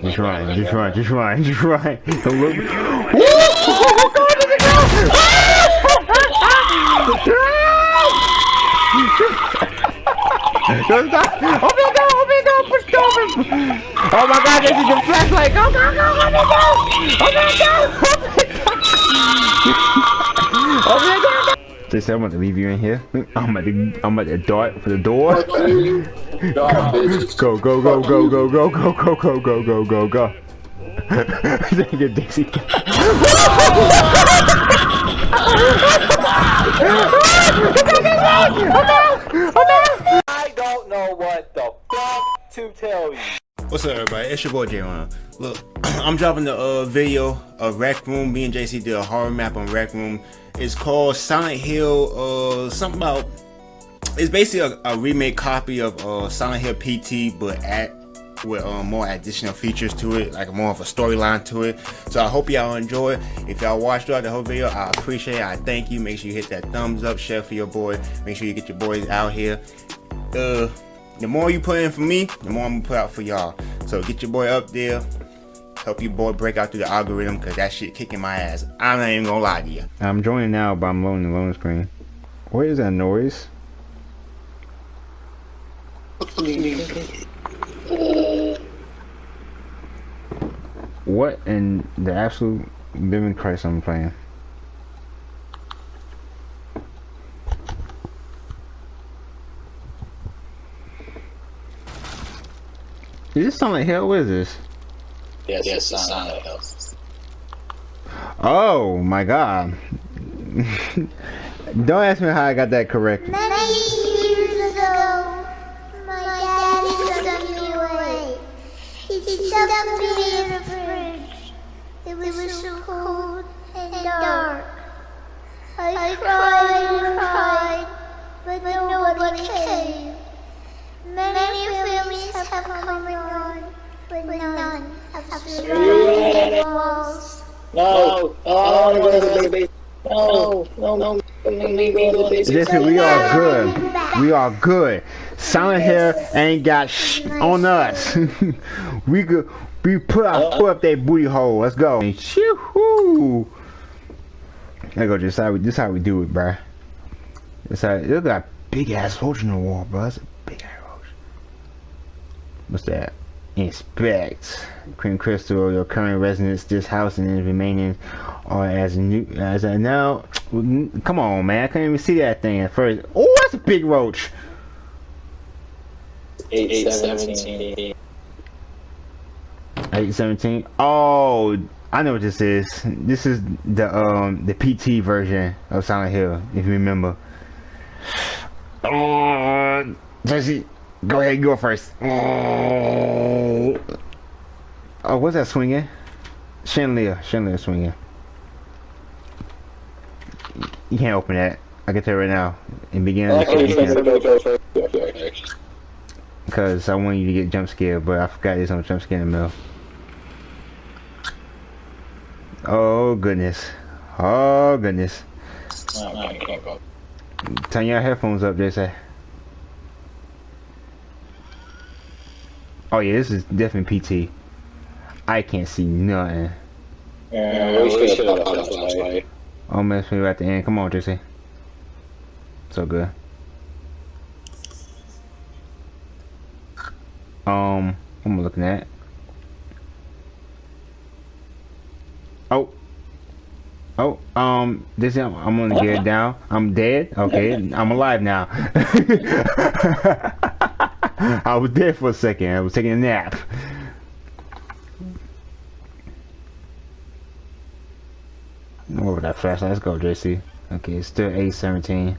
Just run, just run, just run, just run. Don't look. Oh, my God, there's a girl! Don't stop! Open the door! Open the door! Push the door! Oh my God! This is the flashlight! Go! Go! Go! Open the door! Open the door! Open the door! Open the door! They said I'm about to leave you in here. I'm about to, I'm about to dart for the door. Go, go, go, go, go, go, go, go, go, go, go, go, go. Dang it, Dixie. I don't know what the fuck to tell you. What's up, everybody? It's your boy Jay Look, I'm dropping the uh, video of Rec Room. Me and JC did a horror map on Rec Room. It's called Silent Hill. Uh, something about. It's basically a, a remake copy of uh, Silent Hill PT, but at with uh, more additional features to it, like more of a storyline to it. So I hope y'all enjoy. If y'all watched throughout the whole video, I appreciate it. I thank you. Make sure you hit that thumbs up, share for your boy. Make sure you get your boys out here. Uh, the more you put in for me, the more I'm gonna put out for y'all. So get your boy up there. Help your boy break out through the algorithm because that shit kicking my ass. I'm not even gonna lie to you. I'm joining now, but I'm loading the loading screen. What is that noise? What in the absolute living Christ I'm playing? Is this Silent hell? What is this? Yes, yes, Silent Hill. Oh my god. Don't ask me how I got that correct. Many years ago, my daddy took me away. He stuck me in a fridge. It was so cold and dark. I cried and cried, but nobody came. Many families have come and gone, but none have survived the walls. No, no, I want to go to the base. No, no, no. Listen, we are good. We are good. Silent Hill ain't got sh on us. we could we put up put up that booty hole. Let's go. Shoo-hoo. There go. Just how we this how we do it, bruh. This how look at that big ass roach in the wall, bro. That's a big ass roach. What's that? Inspect. Cream Crystal, your current residence, this house and its remaining are as new as a now. Come on, man. I couldn't even see that thing at first. Oh, that's a big roach. 817. 817. Oh, I know what this is. This is the um the PT version of Silent Hill, if you remember. Oh, Jesse, go ahead, go first. Oh, oh what's that swinging? Chandelier, chandelier swinging. You can't open that. I can tell right now. In beginning, because I want you to get jump scared, but I forgot there's no jump scare in the middle. Oh goodness. Oh goodness. Turn your headphones up, JC. Oh yeah, this is definitely PT. I can't see nothing. Yeah, we should have caught a flashlight. Mess me at the end. Come on, JC. So good. Um, what am I looking at? Oh. Oh, um, this I'm, I'm gonna get it down. I'm dead. Okay, I'm alive now. I was dead for a second. I was taking a nap. Over that flashlight. Let's go, JC. Okay, it's still 817.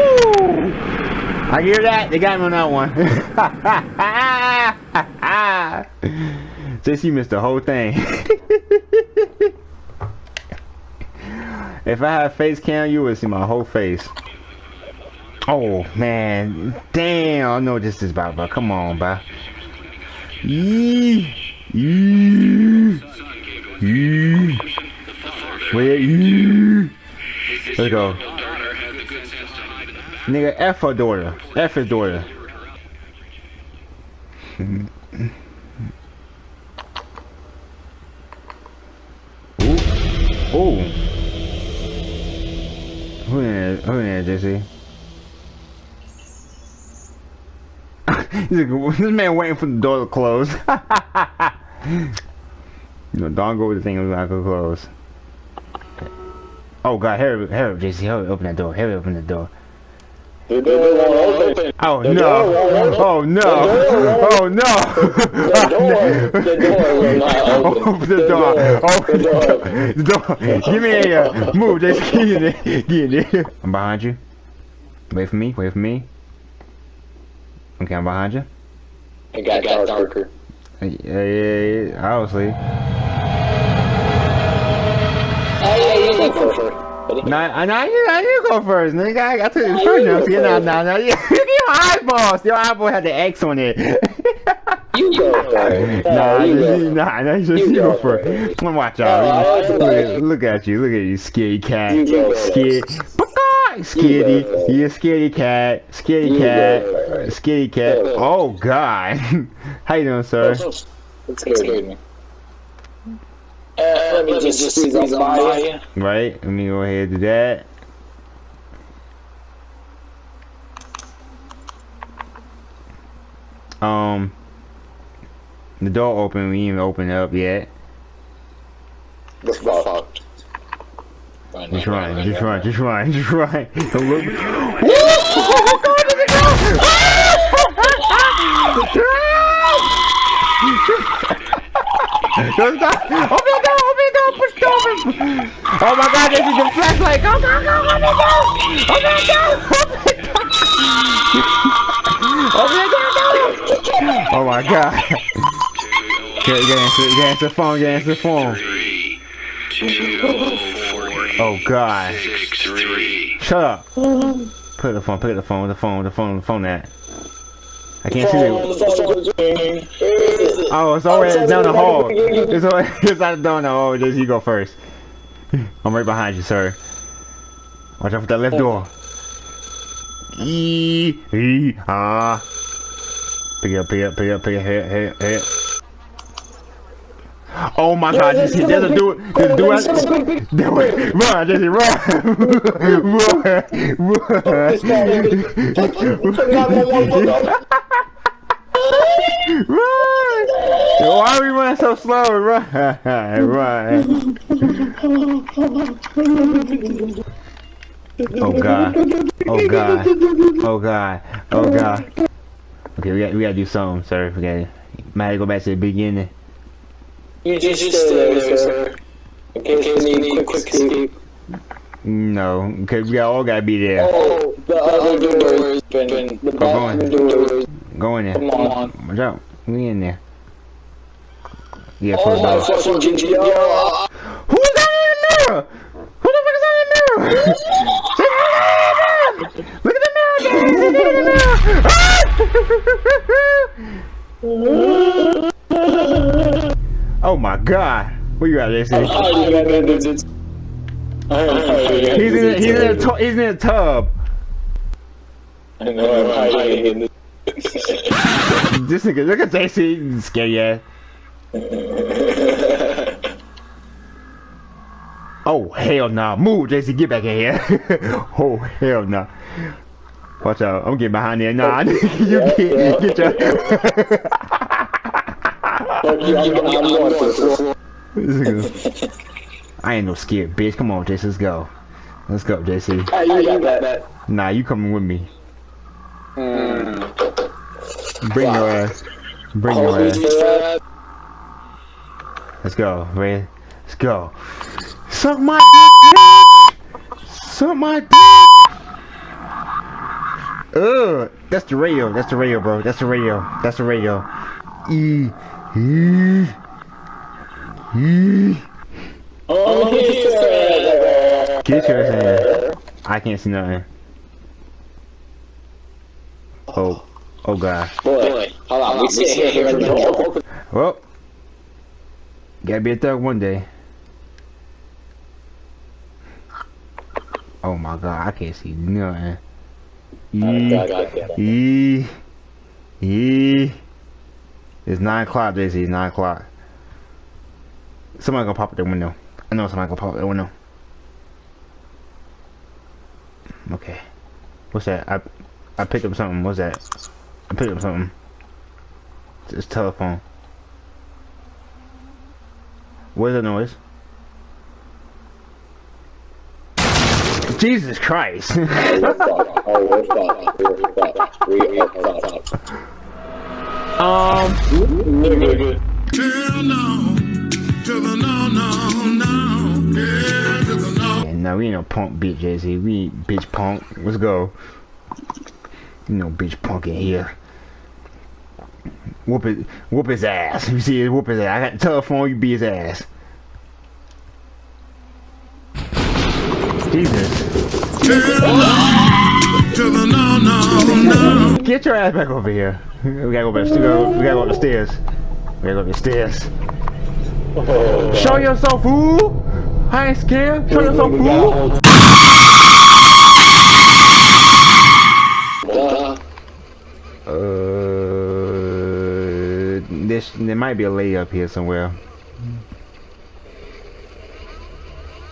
I hear that. They got me on that one. JC missed the whole thing. if I had face cam, you would see my whole face. Oh man, damn! I know what this is about, bro. Come on, bro. Yee, yee, yee. Where yee? Let's go. Nigga, F her daughter. F his daughter. Ooh. Ooh. Who in there, who in there, Jesse? this man waiting for the door to close. no, don't go with the thing was not gonna close. Oh god, hurry, hurry, JC, hurry, open that door, hurry, open the door. The door won't open. Oh The no! door won't Oh no! Oh no! The door, the door will not open. Open the door! Open the door. door! The door! Give me a uh, move, JC. Get in there. Get in there. I'm behind you. Wait for me. Wait for me. Okay, I'm behind you. It got darker. Yeah, yeah, yeah, obviously. First. Buddy. Nah, you, I you go first, nigga. I, I took it first. Now, see, now, now, now, yeah. Your eyeballs, your eyeball had the X on it. You go first. nah, you just, go. nah, nah, just You you go go first. first. Come watch out. I look, at, look at you, look at you, scaredy cat. You go first. Scared. Scaredy, go you a scaredy cat, scaredy You cat, go first. scaredy cat. Oh God, how you doing, sir? It scared me. Uh, let me just squeeze up by you. Right, let me go ahead and do that. Um, the door open. We ain't even open it up yet. Let's go. Just run, just run, just run, just run. Don't look. Don't stop! Open the door! Open the door! Push the open. Oh my God! This is the flashlight! Go! Go! Go! Open the door! Open the door! Open the door! Open the door! Oh my God! Oh get, oh oh get answer, get answer the phone, get answer the phone. Three, two, four, Oh God! six, three. Shut up! Put the phone, put the phone, the phone, the phone, the phone that. I can't see it. Oh, it's always down the hall. It's always it's not down the hall. Just you go first. I'm right behind you, sir. Watch out for that left door. E e ah. Pick it up, pick it up, pick it up, pick it up, hit, hit, hit. Oh my God! Just hit. There's a dude. There's a dude. Do it. Run, Jesse, run, run, run. Run! Why are we running so slow? Run! Run! Oh god! Oh god! Oh god! Oh god! Okay, we got we gotta do something, sir. We gotta might have to go back to the beginning. You just stay there, sir. In case we need quick escape. No, because we all gotta be there. Oh, the other door is open. The going. bathroom door is Go in there. Come on. Watch out. We in there. Yeah, Oh pull my door. fucking GTR! Who's that in the mirror? Who the fuck is that in the mirror? Look at the mirror! Look at the mirror! Ah! oh my god! Where you at, JC? hiding in. I'm He's in, he's in, a he's in a tub. I know I'm hiding in the... This nigga, look at JC, scary ass. Oh hell nah! Move, JC, get back in here. oh hell nah! Watch out! I'm getting behind there. Nah, you get get your. I'm, I'm going for it. This nigga- I ain't no scared bitch. Come on, JC, let's go. Let's go, JC. Ah, you got that. Nah, you coming with me. Hmm. Bring your ass. Bring your ass. Let's go, man. Let's go. Suck my dick. Suck my dick. Ugh. That's the radio. That's the radio, bro. That's the radio. That's the radio. E. Oh, Get your ass in. I can't see nothing. Oh. Oh, God. Boy, hold on. We sit here here. Well. Gotta be a thug one day. Oh my god, I can't see nothing. E, E, E. It's 9 o'clock, JC. It's 9 o'clock. Somebody gonna pop at the window. I know somebody gonna pop out that window. Okay. What's that? I I picked up something. What's that? I picked up something. It's telephone. What is the noise? Jesus Christ! Um, Nigga, Hell no, to the no, no, no, yeah, to no. we ain't no punk bitch, Jay-Z. We ain't bitch punk. Let's go. You know, bitch punk in here. Whoop it, whoop his ass. You see, it, whoop his ass. I got the telephone. You be his ass. Jesus. Hell no, to the no, no, no. Get your ass back over here. We gotta go back. We gotta, go up the stairs. We gotta go up the stairs. Show yourself, fool! I ain't scared. Show yourself, fool! Uh, this there might be a lady up here somewhere.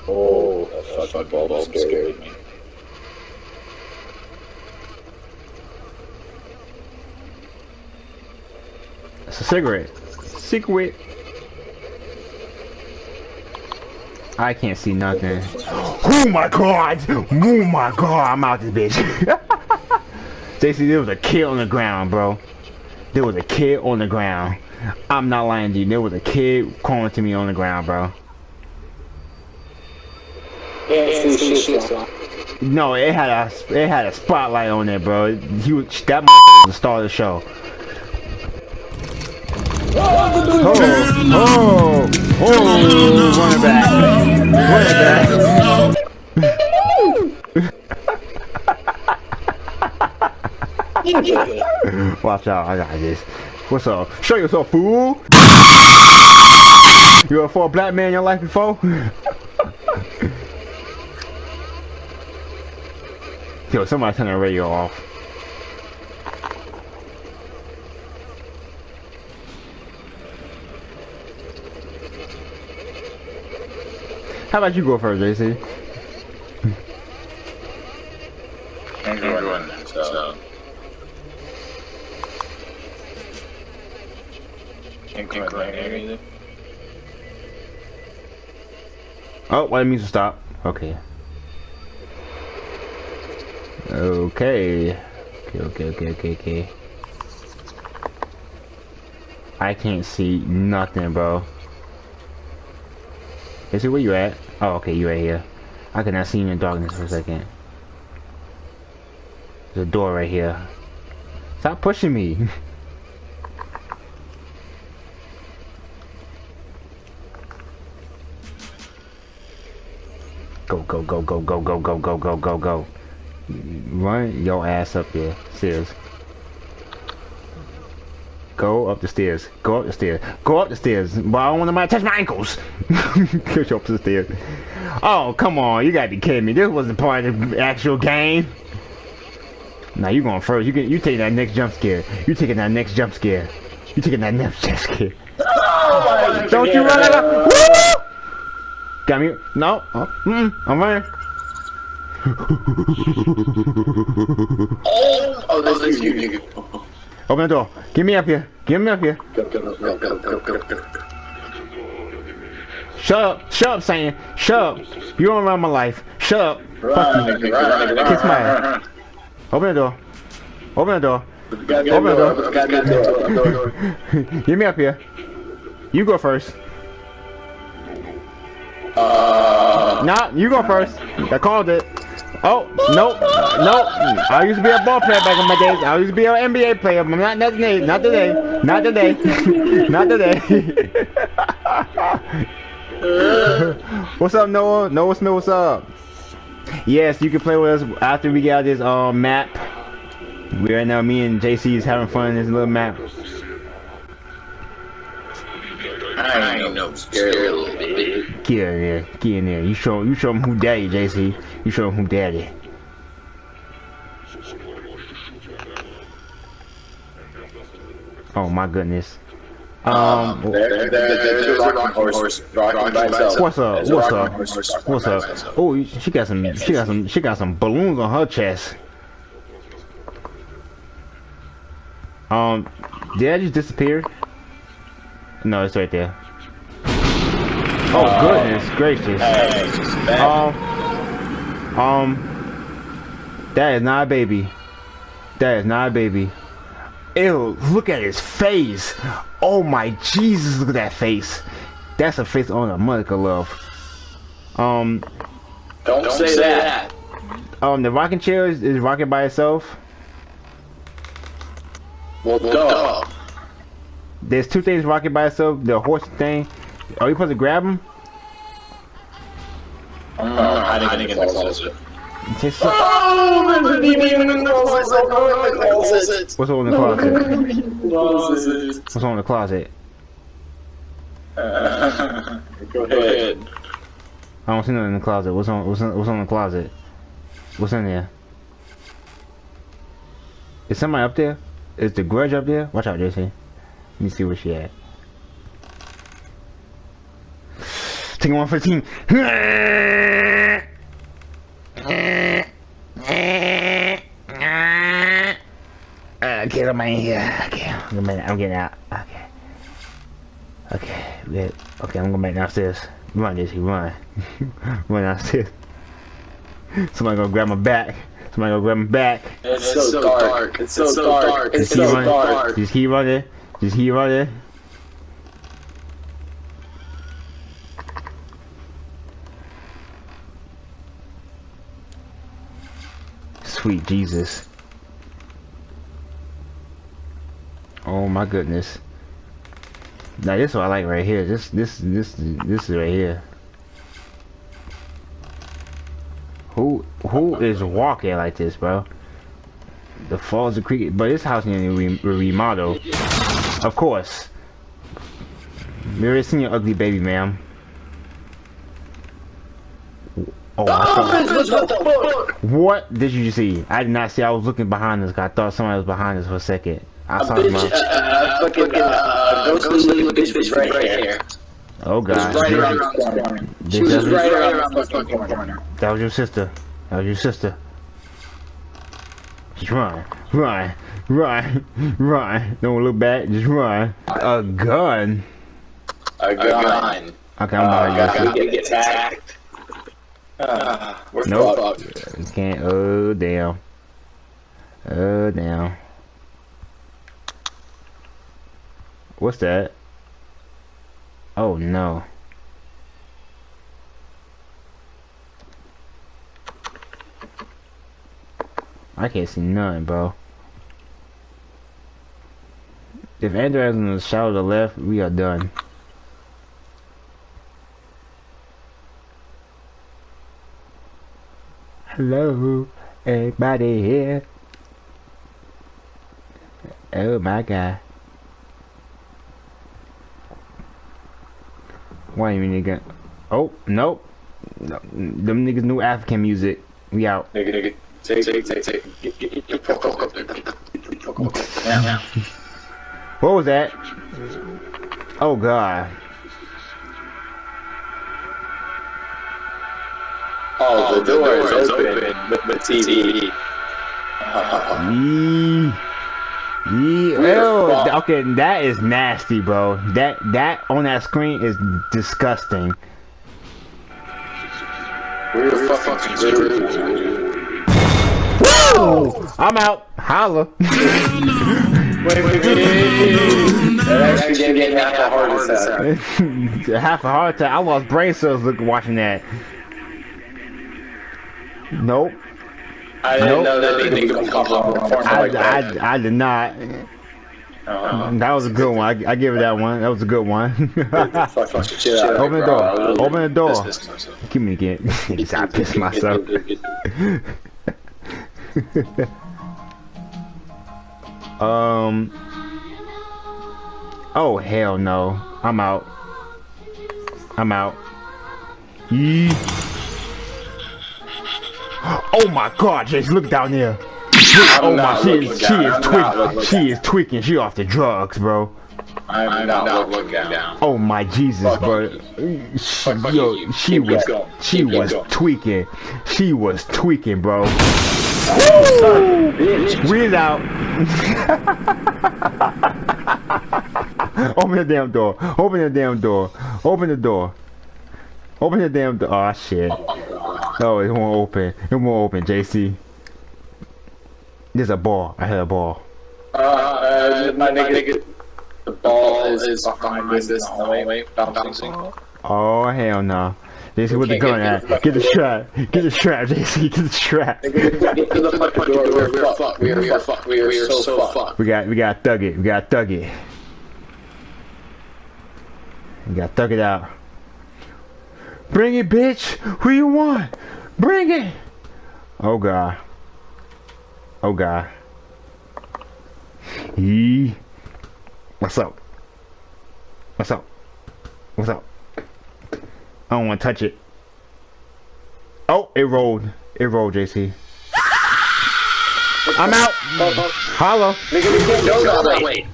Oh, that fucking ball scared me. It's a cigarette. Cigarette. I can't see nothing. Oh my god! Oh my god! I'm out this bitch. JC, there was a kid on the ground, bro. There was a kid on the ground. I'm not lying to you. There was a kid calling to me on the ground, bro. Yeah, see shit, son. No, it had a it had a spotlight on it, bro. He was that motherfucker was the star of the show. Oh, oh, oh, running back, running back. Watch out, I got this. What's up? Show yourself, fool. You ever fought a black man in your life before? Yo, somebody turn the radio off. How about you go first, JC? I'm going so. Can't go right here either. Oh, why music stop? Okay. Okay. Okay, okay, okay, okay, okay. I can't see nothing, bro. Is it where you at? Oh, okay, you right here. I could not see you in darkness for a second. There's a door right here. Stop pushing me. Go, go, go, go, go, go, go, go, go, go, go. Run your ass up there. Stairs. Go up the stairs. Go up the stairs. Go up the stairs. But I don't want nobody to touch my ankles. Push up the stairs. Oh, come on. You gotta be kidding me. This wasn't part of the actual game. Now you going first. You get you taking that next jump scare. You taking that next jump scare. You taking that next jump scare. Don't you run out of Woo! Got me. No. Oh, mm, I'm running. Oh, oh that's you, nigga. Open the door. Get me up here. Get me up here. Go, go, go, go, go, go, go. Shut up. Shut up, saying. Shut up. You don't run my life. Shut up. Run, run, nigga, Kiss my ass. Open the door. Open the door. Open the door, goddamn door, door. Get me up here. You go first. Uh, Nah, you go first. I called it. Oh, nope, nope. I used to be a ball player back in my days. I used to be an NBA player, but not not today. Not today. Not today. not today. what's up, Noah? Noah Smith, what's up? Yes, you can play with us after we get out this um, map. We right now, me and JC is having fun in this little map. I ain't no scared little bitch. Get in there, get in there. You show, you show him who daddy, JC. You show him who daddy. Oh my goodness. Um, There, there, there's a rocking horse rocking by itself. what's up? What's up? What's up? Oh, she got some. She got some. She got some balloons on her chest. Um, did I just disappear? No, it's right there. Oh goodness gracious. Hey, it's just bad. Um, um, that is not a baby. That is not a baby. Ew, look at his face. Oh my Jesus, look at that face. That's a face on a mother love. Um, Don't, say, that. um, the rocking chair is, is rocking by itself. Well, duh. There's two things rocking by itself. The horse thing. Are you supposed to grab him? I don't know how to get in the closet. Just- Oh, there's a demon in the closet. Go in the closet. What's on the closet? Closet. What's on the closet? Uh, Go ahead. I don't see nothing in the closet. What's on? What's on, what's on the closet? What's in there? Is somebody up there? Is the grudge up there? Watch out, JC. Let me see where she at. Taking one for the team. Uh, get him in here. Okay, I'm getting, I'm getting out. Okay. Okay, good. Okay, I'm going back downstairs. Run, JC, run. run downstairs. Somebody gonna grab my back. Somebody gonna grab my back. It's so dark. It's so dark. It's Just keep so running. dark. Just keep running. Just right running. Sweet Jesus. Oh my goodness. Now this is what I like right here. This this this this is right here. Who who is walking like this, bro? The Falls of Creek, but this house needs to be re remodeled. Of course. Seen your ugly baby, ma'am. Oh, I saw- What the fuck? what did you see? I did not see. I was looking behind us. I thought somebody was behind us for a second. I saw Bitch, my. uh, fucking, uh, ghostly looking bitch right here. Oh God, Right around the corner. She was right around the corner. that was your sister. That was your sister. Just run, run, run, run. Don't look back. Just run. A gun. A gun. Okay, I'm Oh, behind God, you. get attacked. Uh, we're Nope. fucked. Can't. Oh damn. Oh damn. What's that? Oh no. I can't see none, bro. If Andrew is in the shadow to the left, we are done. Hello, everybody here. Oh my god. Why you mean nigga? Oh, nope. No, them niggas new African music. We out. Nigga, nigga. Take, take, take, take. Get, get, get your fuck up. Get your fuck up. Now, now. What was that? Oh god. Oh, the oh, door is open with the TV. Yee. Yee. Ew. Oh, okay, that is nasty, bro. That that on that screen is disgusting. We're fucking screwed. Woo! I'm out. Holla. Wait, wait, wait. That actually half a heart attack. Half a heart attack. I lost brain cells looking watching that. Nope. I didn't Nope. know that they think of popcorn I, like that. I, I did not. Uh, That was a good one. I, I give it that one. That was a good one. fuck, fuck, shit. Open the door. Open the door. Piss, piss myself. Give me again. I pissed myself. um. Oh hell no! I'm out. I'm out. Yee. Oh my God, Jason! Look down there. Oh my, she looking is, she is tweaking. She is tweaking. She off the drugs, bro. I'm not looking down. Oh my Jesus, Fuck bro. you. She, Fuck yo, you. she Keep was, going. she Keep was going. tweaking. She was tweaking, bro. Read out. Open the damn door. Open the damn door. Open the door. Open the damn door. Oh shit. No, it won't open. It won't open, JC. There's a ball. I heard a ball. Uh, uh, my nigga, the ball is behind this hallway, bouncing. Oh hell no. JC with the Okay, gun at. get- Get the strap. Get the strap, JC. Get the strap. Get to the fucking door. We're fucked. We are fucked. We are so fucked. We got we got thug it. We got thug it. We got thug it out. Bring it, bitch. Who you want? Bring it. Oh god. Oh god. Yee. What's up? What's up? What's up? I don't want to touch it. Oh, it rolled. It rolled, JC. I'm out. Holla. Nigga, we can't go that way.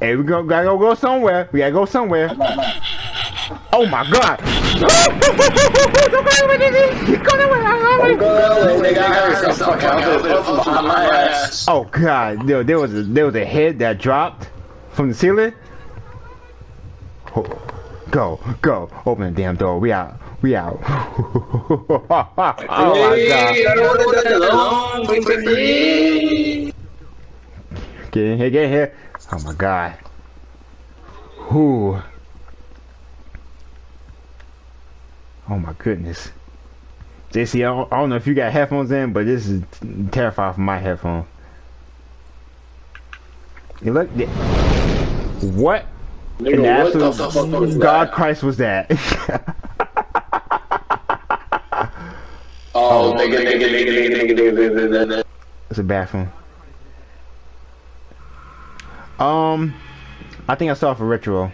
Hey, we go, gotta go, go somewhere. We gotta go somewhere. Oh my god! Don't go that way, nigga. I heard some fucking outfit from behind my ass. Oh god, there, there was a, there was a head that dropped from the ceiling. Oh, Go, go, open the damn door. We out. We out. oh my god. don't want to die alone. Wait for me. Get in here, get in here. Oh my god. Who? Oh my goodness. JC, I don't, I don't know if you got headphones in, but this is terrifying for my headphones. You look. What? Nigga, and that's what the, fuck was God that? Christ was that? oh, nigga, nigga, nigga, nigga, nigga, nigga, nigga. It's a bathroom. Um, I think I saw for ritual.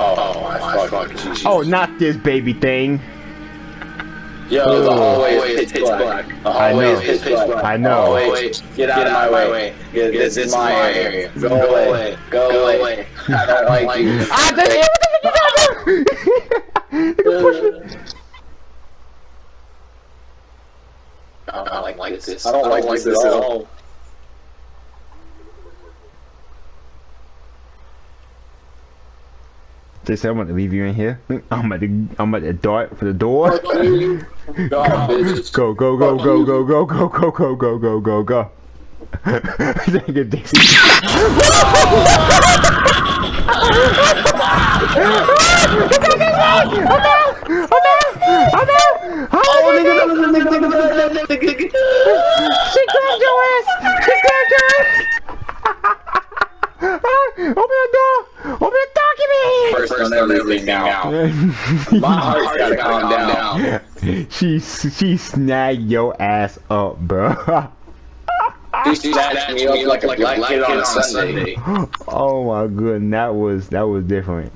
Oh, oh, my fuck, fuck, Jesus. oh, not this baby thing. Yo, the hallway is pitch black. The hallway know. is pitch black. I know. Hallway, Get out of my way. Yeah, This is my area. Go away. Go away. I don't like you. Ah, there what the fuck you doing? I don't like this. I don't like this at all. They said I'm gonna leave you in here. I'm at the I'm at the dart for the door. God, bitch. Go go go go go go go go go go go go go. Dang it, Dixie. She grabbed your ass. She grabbed your ass. Open the door. Open the door. Give me. First on everything now. My heart's gotta calm down. she she snagged your ass up, bro. She snatched me up like a black kid on a Sunday. oh my goodness, that was that was different.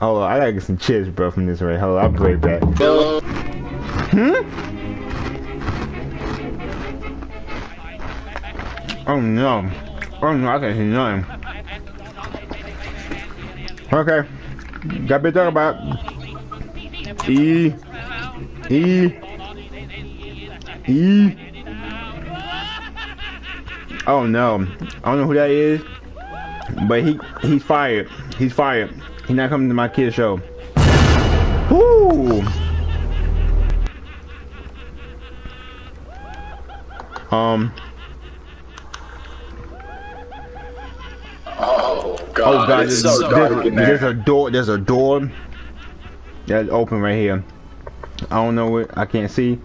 Hold on, I gotta get some chips, bro, from this right. Hold on, I'll be right back. Bill, Hmm? Oh no. Oh no, I can't see nothing. Okay. Got to talk about. E. E. E. Oh no. I don't know who that is. But he he's fired. He's fired. He's not coming to my kid's show. Um. Oh god, Oh god, it's there's, so dark there's- in there's a door. There's a door that's open right here. I don't know what I can't see.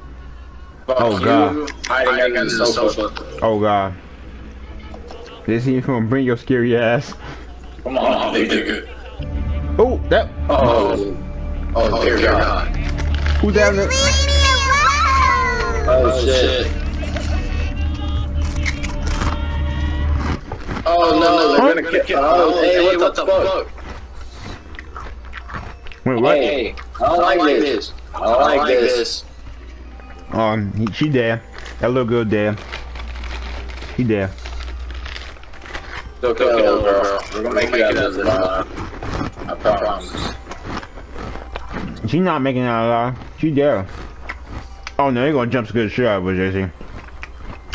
Fuck oh, you, God. hiding under the sofa. Oh god. This is gonna bring your scary ass. Come on, nigga. Oh, that. Oh, oh, oh dear God. Who's that? Leave me alone! Oh shit. No, they're gonna kill. Oh, hey, what the fuck? Wait, what? Hey, I don't like this. I don't like this. Um, he, she there. That little girl there. She there. It's okay, little girl. We're gonna make you out of this alive. I promise. She not making that alive. She there. Oh no, you're gonna jump scare the shit out of her, JC.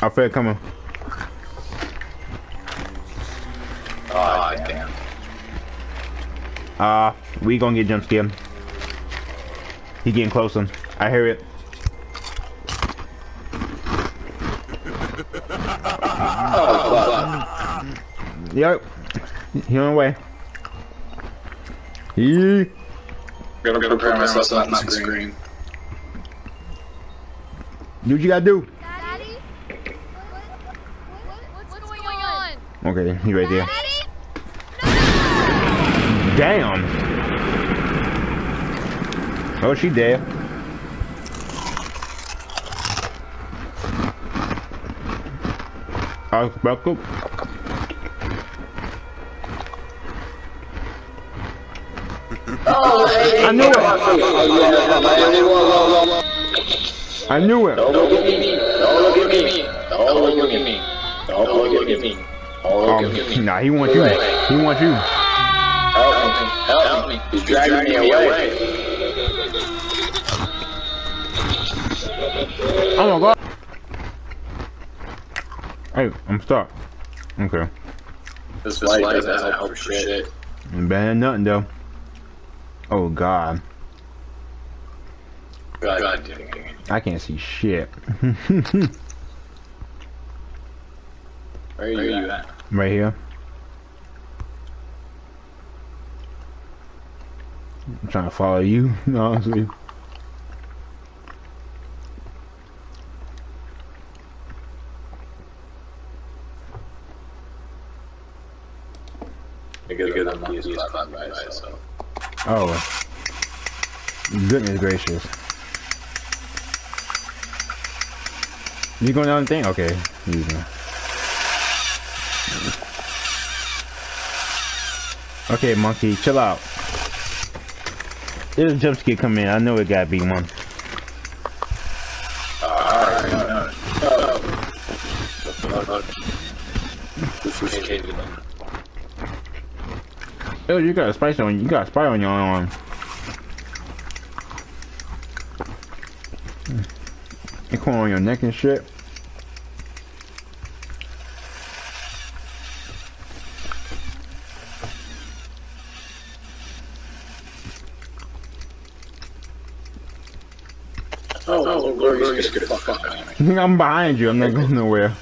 I feel it coming. Oh, damn. Uh, we gonna get jump scared. He getting closer. I hear it. Oh, Yep. He on the way. He. fuck. Gonna prepare myself on the screen. Do what you gotta do. Daddy? What, what's going on? Okay, he right there. Daddy? Damn. Oh, she dead. I was about to. I knew it. I knew it. Don't look at me. Don't look at me. Don't look at me. Don't look at me. Don't look at me. Um, nah, he wants you. He wants you. Help me. Me. He's away. Oh my god. Hey, I'm stuck. Okay. This light doesn't help for shit. Ain't bad nothing though. Oh god. God, God damn it. I can't see shit. Where are you at? right here. I'm trying to follow you, honestly. Because the monkey is flat. Oh. Goodness gracious. You going down the thing? Okay. Okay, monkey, chill out. There's a jump scare coming in. I know it gotta be one. Oh. You got a spice on you got a spider on your arm. You corn on your neck and shit. Oh, oh, Glorious, get the fuck out of me. I'm behind you. I'm not going nowhere.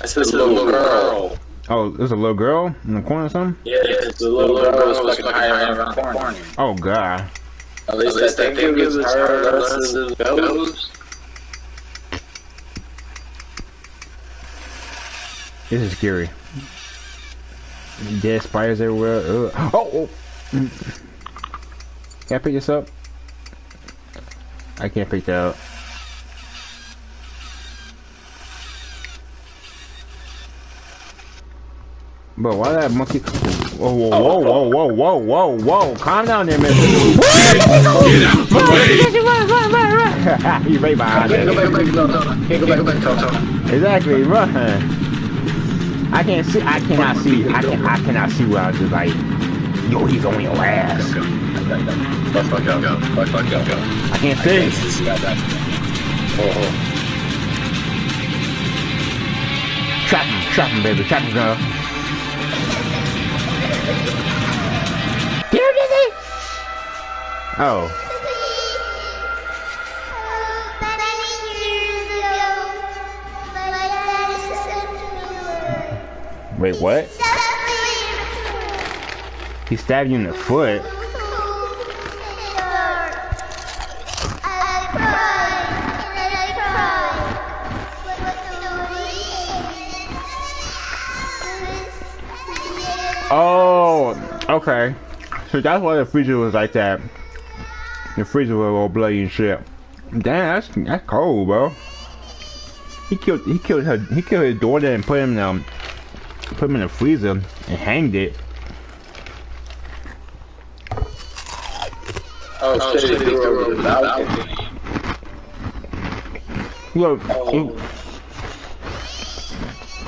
That's a little girl. Oh, there's a little girl in the corner or something? Yeah, it's the little girl who's fucking hiding around the corner. Oh god. At least I it was her versus. This is scary. Dead spiders everywhere. Ugh. Oh, oh. Can I pick this up? I can't pick that up. But why that monkey? Whoa, whoa, whoa, whoa, whoa, whoa, whoa, whoa! Calm down there, mister. Get out the way! run, run, run, run! you right behind Can't go back, back, no, no. Can't go back, back, no, no. Exactly, run. I can't see. I cannot see. I can. I cannot see where I was just like, yo, he's on your ass. Fuck, fuck, go, go. Fuck, fuck, go, go. I can't see. See that, that. Oh, oh. Trap him, trap him, baby, trap him, girl. Get him, Dizzy! Oh, Many years ago, my dad sent me wait, what? He stabbed you in the foot. Oh, okay. So that's why the freezer was like that. The freezer was all bloody and shit. Damn, that's that's cold, bro. He killed he killed her he killed his daughter and put him in um put him in the freezer and hanged it. Oh, shit, he threw over the balcony. Look, Oh.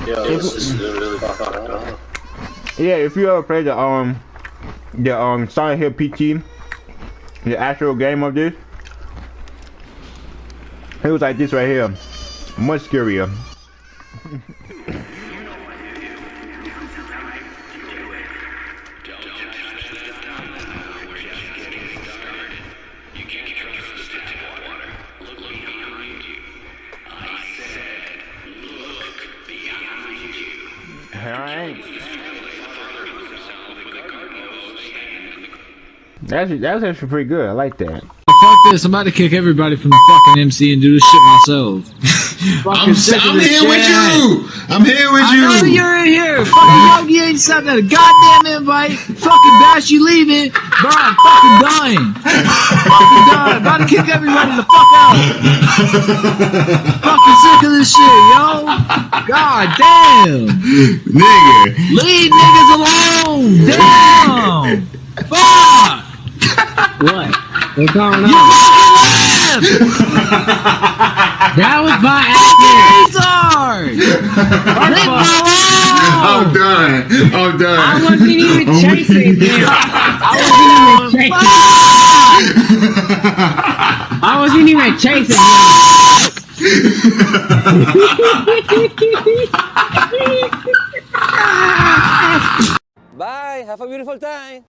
Yeah, this is really fucking up. Yeah, if you ever played the um the um Silent Hill PT, the actual game of this, it was like this right here, much scarier. That's that's actually pretty good. I like that. Fuck this, I'm about to kick everybody from the fucking MC and do this shit myself. I'm, I'm this here with you. I'm here with I know you. you're in here. Fucking Yogi ain't sent that goddamn invite. Fucking Bash, you leaving. Bro, I'm fucking done. fucking done. About to kick everybody the fuck out. fucking sick of this shit, yo. God damn. Nigga. Leave niggas alone. Damn. Fuck. What? What's going You on? fucking left. That was by accident. Retard. Leave I'm done. I'm done. I wasn't even chasing him. I wasn't even chasing. I wasn't even chasing him. Bye. Have a beautiful time.